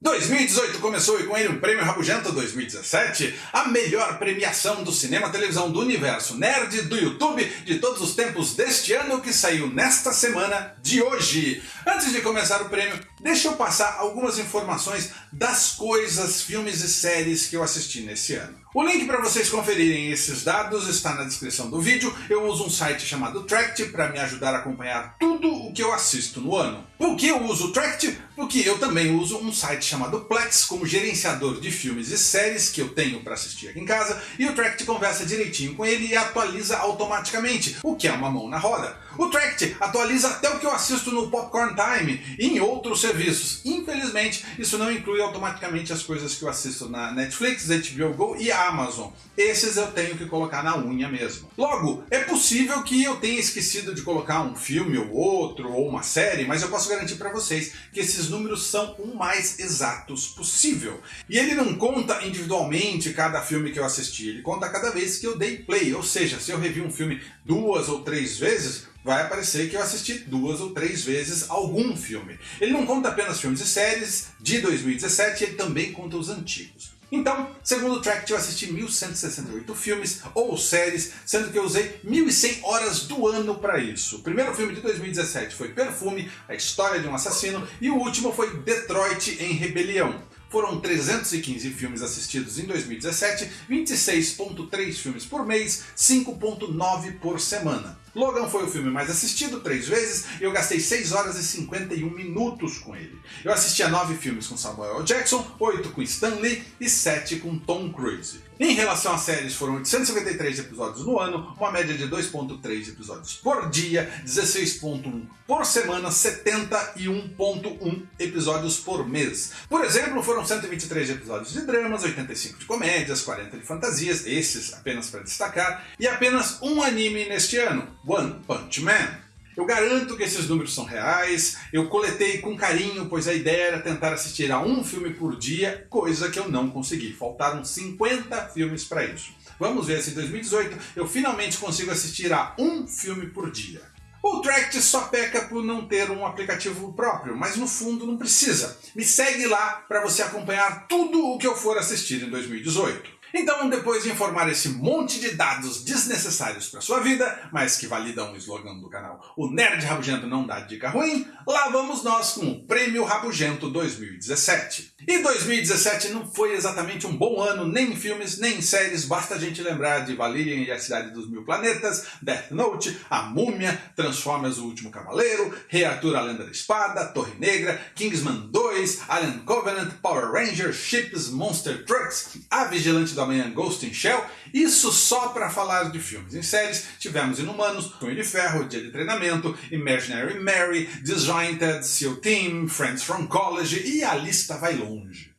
2018 começou e com ele o Prêmio Rabugento 2017, a melhor premiação do cinema televisão do universo nerd do YouTube de todos os tempos deste ano que saiu nesta semana de hoje. Antes de começar o prêmio, deixa eu passar algumas informações das coisas, filmes e séries que eu assisti nesse ano. O link para vocês conferirem esses dados está na descrição do vídeo. Eu uso um site chamado Tract para me ajudar a acompanhar tudo o que eu assisto no ano. Por que eu uso o Tract? Porque eu também uso um site chamado Plex como gerenciador de filmes e séries que eu tenho para assistir aqui em casa e o Tract conversa direitinho com ele e atualiza automaticamente, o que é uma mão na roda. O Tract atualiza até o que eu assisto no Popcorn Time e em outros serviços. Infelizmente, isso não inclui automaticamente as coisas que eu assisto na Netflix, HBO Go e Amazon. Esses eu tenho que colocar na unha mesmo. Logo, é possível que eu tenha esquecido de colocar um filme ou outro, ou uma série, mas eu posso garantir para vocês que esses números são o mais exatos possível. E ele não conta individualmente cada filme que eu assisti, ele conta cada vez que eu dei play, ou seja, se eu revi um filme duas ou três vezes, vai aparecer que eu assisti duas ou três vezes algum filme. Ele não conta apenas filmes e séries de 2017, ele também conta os antigos. Então, segundo o Tract, eu assisti 1168 filmes ou séries, sendo que eu usei 1100 horas do ano para isso. O primeiro filme de 2017 foi Perfume, a história de um assassino, e o último foi Detroit em Rebelião. Foram 315 filmes assistidos em 2017, 26.3 filmes por mês, 5.9 por semana. Logan foi o filme mais assistido três vezes e eu gastei 6 horas e 51 minutos com ele. Eu assisti a 9 filmes com Samuel Jackson, 8 com Stan Lee e 7 com Tom Cruise. Em relação às séries, foram 853 episódios no ano, uma média de 2.3 episódios por dia, 16.1 por semana, 71.1 episódios por mês. Por exemplo, foram 123 episódios de dramas, 85 de comédias, 40 de fantasias, esses apenas para destacar, e apenas um anime neste ano, One Punch Man. Eu garanto que esses números são reais, eu coletei com carinho, pois a ideia era tentar assistir a um filme por dia, coisa que eu não consegui. Faltaram 50 filmes para isso. Vamos ver se em 2018 eu finalmente consigo assistir a um filme por dia. O Tract só peca por não ter um aplicativo próprio, mas no fundo não precisa. Me segue lá para você acompanhar tudo o que eu for assistir em 2018. Então, depois de informar esse monte de dados desnecessários para sua vida, mas que validam o slogan do canal. O Nerd Rabugento não dá dica ruim, lá vamos nós com o Prêmio Rabugento 2017. E 2017 não foi exatamente um bom ano, nem em filmes, nem em séries, basta a gente lembrar de Valerian e a Cidade dos Mil Planetas, Death Note, A Múmia, Transformers o Último Cavaleiro, Rei Arthur a Lenda da Espada, Torre Negra, Kingsman 2, Alien Covenant, Power Rangers, Ships, Monster Trucks, A Vigilante do Amanhã Ghost in Shell, isso só para falar de filmes. Em séries tivemos Inumanos, Punho de Ferro, Dia de Treinamento, Imaginary Mary, Disjointed, SEAL Team, Friends from College e a lista vai longe.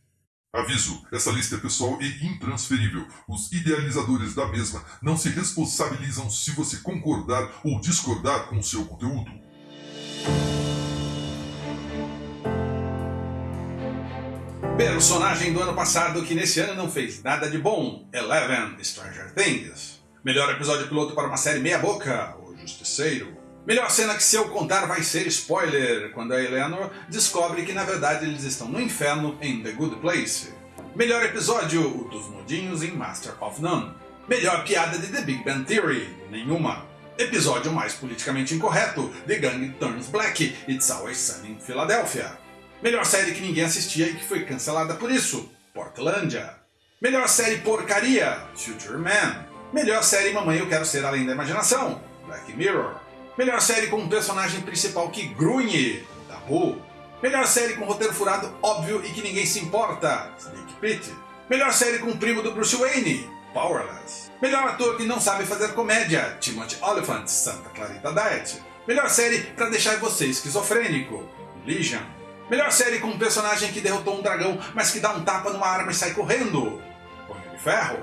Aviso: essa lista é pessoal e intransferível. Os idealizadores da mesma não se responsabilizam se você concordar ou discordar com o seu conteúdo. Personagem do ano passado que nesse ano não fez nada de bom, Eleven, Stranger Things. Melhor episódio piloto para uma série meia boca, O Justiceiro. Melhor cena que se eu contar vai ser spoiler, quando a Eleanor descobre que na verdade eles estão no inferno em The Good Place. Melhor episódio, o dos nudinhos em Master of None. Melhor piada de The Big Bang Theory, nenhuma. Episódio mais politicamente incorreto, The Gang Turns Black, It's Always Sunny in Philadelphia. Melhor série que ninguém assistia e que foi cancelada por isso, Portlandia. Melhor série porcaria, Future Man. Melhor série Mamãe Eu Quero Ser Além da Imaginação, Black Mirror. Melhor série com um personagem principal que grunhe, Tabu. Melhor série com roteiro furado óbvio e que ninguém se importa, Sneak Pit. Melhor série com o primo do Bruce Wayne, Powerless. Melhor ator que não sabe fazer comédia, Timothy Oliphant, Santa Clarita Diet. Melhor série para deixar você esquizofrênico, Legion. Melhor série com um personagem que derrotou um dragão, mas que dá um tapa numa arma e sai correndo. Punho de Ferro.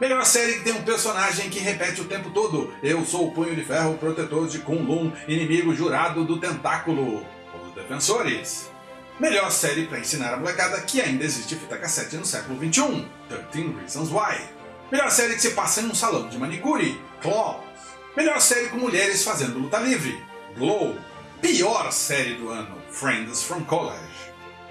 Melhor série que tem um personagem que repete o tempo todo. Eu sou o Punho de Ferro, protetor de Kunlun, inimigo jurado do tentáculo. Os Defensores. Melhor série para ensinar a molecada que ainda existe fita cassete no século XXI. 13 Reasons Why. Melhor série que se passa em um salão de manicure. Claws. Melhor série com mulheres fazendo luta livre. Glow. Pior série do ano, Friends from College.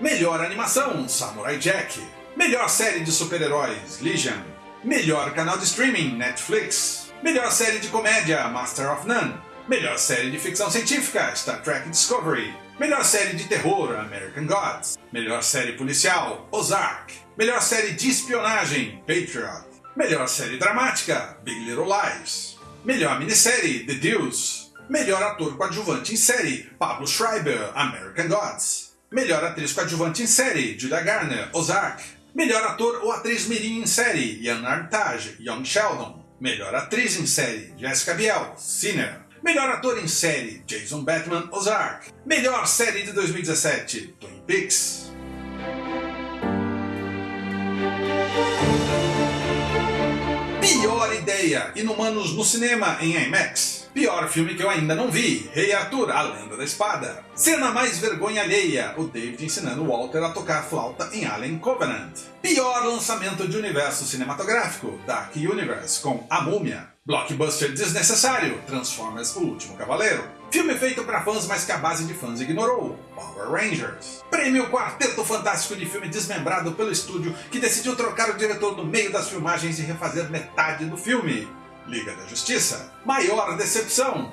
Melhor animação, Samurai Jack. Melhor série de super-heróis, Legion. Melhor canal de streaming, Netflix. Melhor série de comédia, Master of None. Melhor série de ficção científica, Star Trek Discovery. Melhor série de terror, American Gods. Melhor série policial, Ozark. Melhor série de espionagem, Patriot. Melhor série dramática, Big Little Lies. Melhor minissérie, The Deuce. Melhor ator coadjuvante em série, Pablo Schreiber, American Gods. Melhor atriz coadjuvante em série, Julia Garner, Ozark. Melhor ator ou atriz mirim em série, Ian Armitage, Young Sheldon. Melhor atriz em série, Jessica Biel, Sinner. Melhor ator em série, Jason Bateman, Ozark. Melhor série de 2017, Twin Peaks. Pior ideia, Inumanos no cinema em IMAX. Pior filme que eu ainda não vi, Rei Arthur, A Lenda da Espada. Cena mais vergonha alheia, o David ensinando Walter a tocar flauta em Alien Covenant. Pior lançamento de universo cinematográfico, Dark Universe, com A Múmia. Blockbuster desnecessário, Transformers O Último Cavaleiro. Filme feito para fãs, mas que a base de fãs ignorou, Power Rangers. Prêmio Quarteto Fantástico de Filme desmembrado pelo estúdio que decidiu trocar o diretor no meio das filmagens e refazer metade do filme. Liga da Justiça. Maior decepção.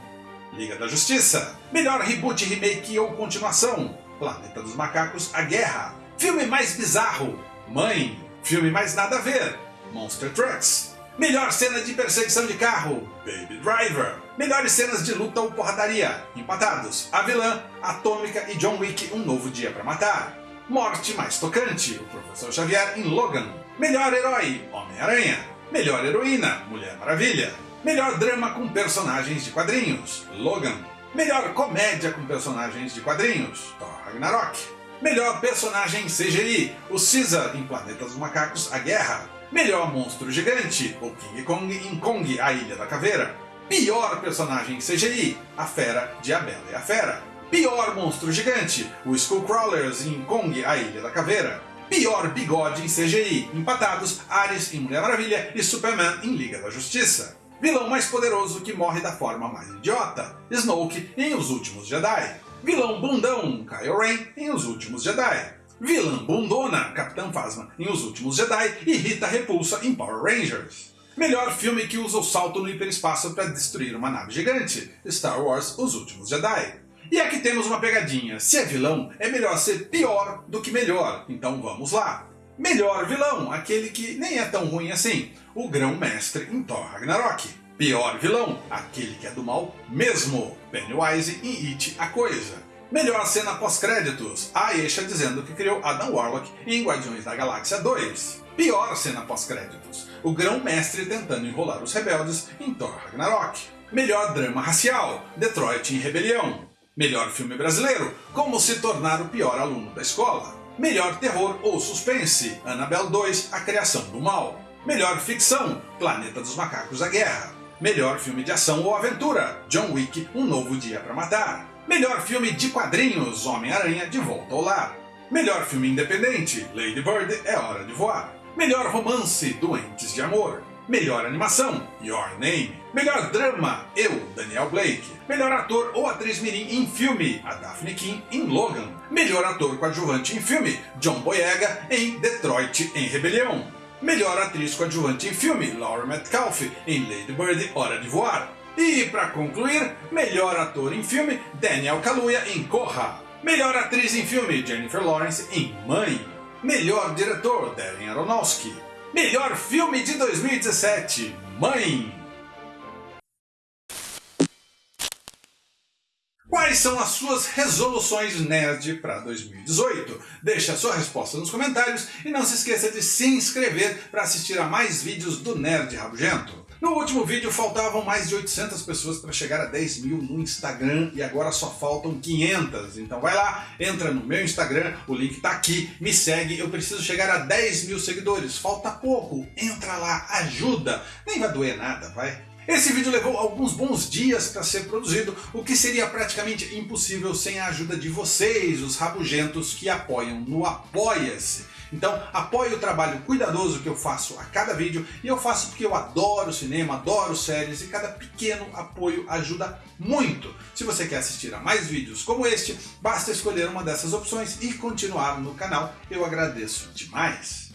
Liga da Justiça. Melhor reboot, remake ou continuação. Planeta dos Macacos, A Guerra. Filme mais bizarro. Mãe. Filme mais nada a ver. Monster Trucks. Melhor cena de perseguição de carro, Baby Driver. Melhores cenas de luta ou porradaria, empatados, A Vilã, Atômica e John Wick, Um Novo Dia para Matar. Morte mais tocante, o Professor Xavier em Logan. Melhor herói, Homem-Aranha. Melhor heroína, Mulher Maravilha. Melhor drama com personagens de quadrinhos, Logan. Melhor comédia com personagens de quadrinhos, Thor Ragnarok. Melhor personagem CGI, o Caesar em Planeta dos Macacos, A Guerra. Melhor monstro gigante, o King Kong em Kong, a Ilha da Caveira. Pior personagem CGI, a Fera de A Bela e a Fera. Pior monstro gigante, o Skullcrawlers em Kong, a Ilha da Caveira. Pior bigode em CGI, empatados Ares em Mulher Maravilha e Superman em Liga da Justiça. Vilão mais poderoso que morre da forma mais idiota, Snoke em Os Últimos Jedi. Vilão bundão, Kylo Ren em Os Últimos Jedi. Vilã bundona, Capitã Phasma em Os Últimos Jedi e Rita Repulsa em Power Rangers. Melhor filme que usa o salto no hiperespaço para destruir uma nave gigante, Star Wars Os Últimos Jedi. E aqui temos uma pegadinha, se é vilão, é melhor ser pior do que melhor, então vamos lá. Melhor vilão, aquele que nem é tão ruim assim, o Grão-Mestre em Thor Ragnarok. Pior vilão, aquele que é do mal mesmo, Pennywise em It a Coisa. Melhor cena pós-créditos, Aisha dizendo que criou Adam Warlock em Guardiões da Galáxia 2. Pior cena pós-créditos, o grão-mestre tentando enrolar os rebeldes em Thor Ragnarok. Melhor drama racial, Detroit em Rebelião. Melhor filme brasileiro, Como se tornar o pior aluno da escola. Melhor terror ou suspense, Annabelle 2, A Criação do Mal. Melhor ficção, Planeta dos Macacos A Guerra. Melhor filme de ação ou aventura, John Wick, Um Novo Dia para Matar. Melhor filme de quadrinhos, Homem-Aranha de Volta ao Lar. Melhor filme independente, Lady Bird é Hora de Voar. Melhor romance, Doentes de Amor. Melhor animação, Your Name. Melhor drama, Eu, Daniel Blake. Melhor ator ou atriz mirim em filme, a Daphne King em Logan. Melhor ator coadjuvante em filme, John Boyega em Detroit em Rebelião. Melhor atriz coadjuvante em filme, Laura Metcalf em Lady Bird, Hora de Voar. E, para concluir, melhor ator em filme, Daniel Kaluuya em Corra. Melhor atriz em filme, Jennifer Lawrence em Mãe. Melhor diretor, Darren Aronofsky. Melhor filme de 2017, Mãe. Quais são as suas resoluções nerd para 2018? Deixe a sua resposta nos comentários e não se esqueça de se inscrever para assistir a mais vídeos do Nerd Rabugento. No último vídeo faltavam mais de 800 pessoas para chegar a 10 mil no Instagram e agora só faltam 500. Então vai lá, entra no meu Instagram, o link está aqui, me segue, eu preciso chegar a 10 mil seguidores. Falta pouco, entra lá, ajuda, nem vai doer nada, vai. Esse vídeo levou alguns bons dias para ser produzido, o que seria praticamente impossível sem a ajuda de vocês, os rabugentos que apoiam no Apoia-se. Então apoie o trabalho cuidadoso que eu faço a cada vídeo e eu faço porque eu adoro cinema, adoro séries e cada pequeno apoio ajuda muito. Se você quer assistir a mais vídeos como este, basta escolher uma dessas opções e continuar no canal. Eu agradeço demais.